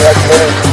This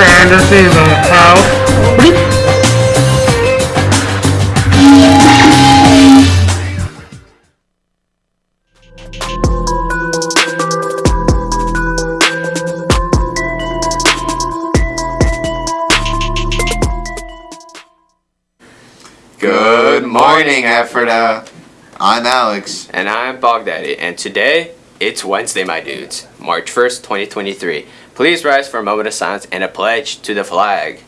is Mr. Anderson in the house. Good morning, Ephrata. I'm Alex. And I'm Bogdaddy, and today it's Wednesday, my dudes, March 1st, 2023. Please rise for a moment of silence and a pledge to the flag.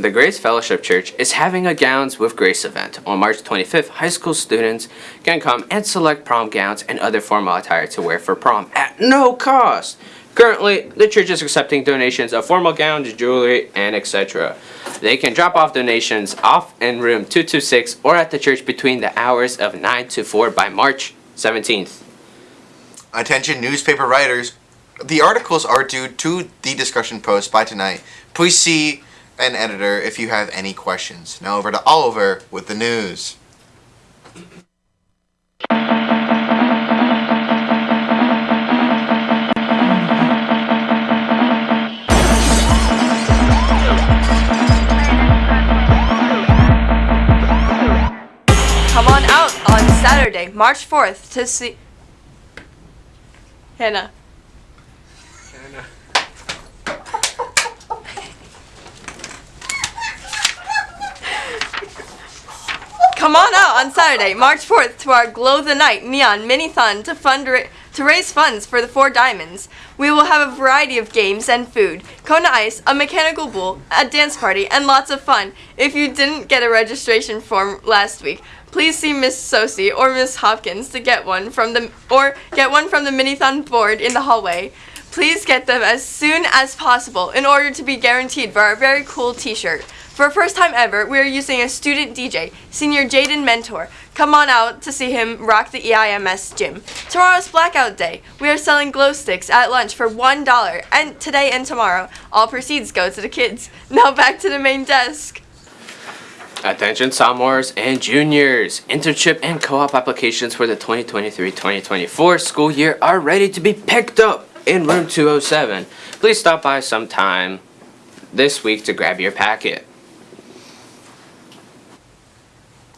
The Grace Fellowship Church is having a Gowns with Grace event. On March 25th, high school students can come and select prom gowns and other formal attire to wear for prom at no cost. Currently, the church is accepting donations of formal gowns, jewelry, and etc. They can drop off donations off in room 226 or at the church between the hours of 9 to 4 by March 17th. Attention, newspaper writers. The articles are due to the discussion post by tonight. Please see an editor if you have any questions. Now over to Oliver with the news. Come on out on Saturday, March 4th to see. Hannah. Come on out on Saturday, March 4th to our Glow the Night Neon Mini-Thon to fund to raise funds for the Four Diamonds. We will have a variety of games and food, Kona Ice, a mechanical bull, a dance party, and lots of fun. If you didn't get a registration form last week, please see Miss Sosi or Miss Hopkins to get one from the or get one from the Minithon board in the hallway. Please get them as soon as possible in order to be guaranteed for our very cool t-shirt. For our first time ever, we are using a student DJ, Senior Jaden Mentor. Come on out to see him rock the EIMS gym. Tomorrow's Blackout Day. We are selling glow sticks at lunch for $1, and today and tomorrow, all proceeds go to the kids. Now back to the main desk. Attention sophomores and juniors! Internship and co-op applications for the 2023-2024 school year are ready to be picked up in room 207. Please stop by sometime this week to grab your packet.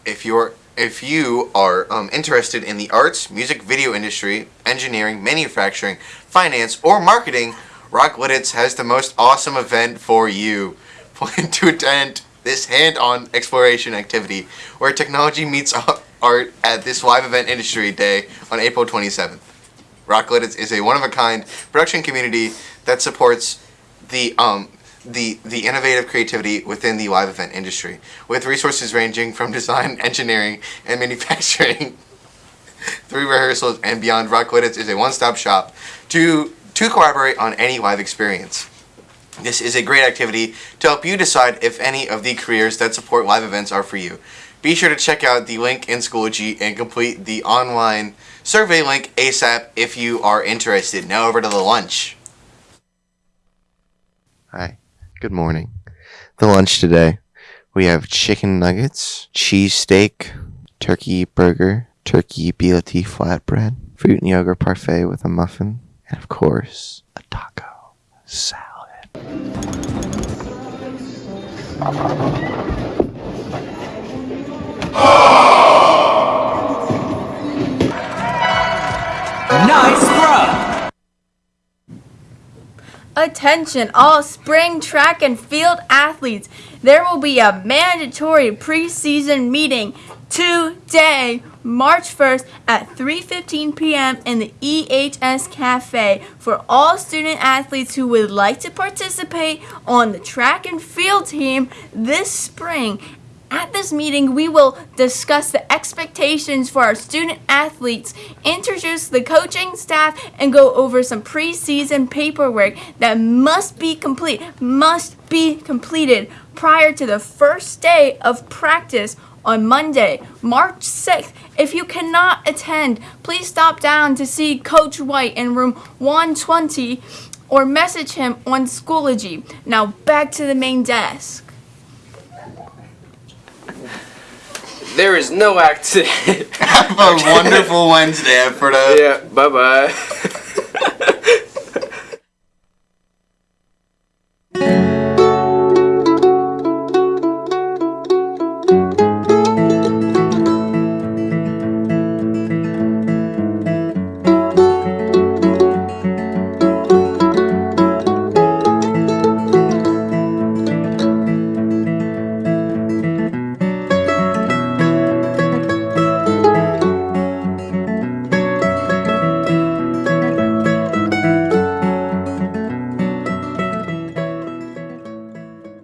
If you're if you are um, interested in the arts, music video industry, engineering, manufacturing, finance, or marketing, Rock Lititz has the most awesome event for you. Plan to attend this hand-on exploration activity where technology meets art at this live event industry day on April 27th. Rock Lititz is a one-of-a-kind production community that supports the um, the the innovative creativity within the live event industry, with resources ranging from design, engineering, and manufacturing. Through rehearsals and beyond, Rock Lititz is a one-stop shop to to collaborate on any live experience. This is a great activity to help you decide if any of the careers that support live events are for you. Be sure to check out the link in Schoology and complete the online survey link ASAP if you are interested. Now over to the lunch. Hi, good morning. The lunch today, we have chicken nuggets, cheese steak, turkey burger, turkey BOT flatbread, fruit and yogurt parfait with a muffin, and of course, a taco salad. Nice Attention, all spring track and field athletes. There will be a mandatory preseason meeting today, March 1st at 3:15 p.m. in the EHS Cafe for all student athletes who would like to participate on the track and field team this spring. At this meeting, we will discuss the expectations for our student athletes, introduce the coaching staff, and go over some preseason paperwork that must be complete, must be completed prior to the first day of practice on Monday, March 6th. If you cannot attend, please stop down to see Coach White in room 120 or message him on Schoology. Now back to the main desk. There is no accident. Have a wonderful Wednesday, Alfredo. yeah, bye bye.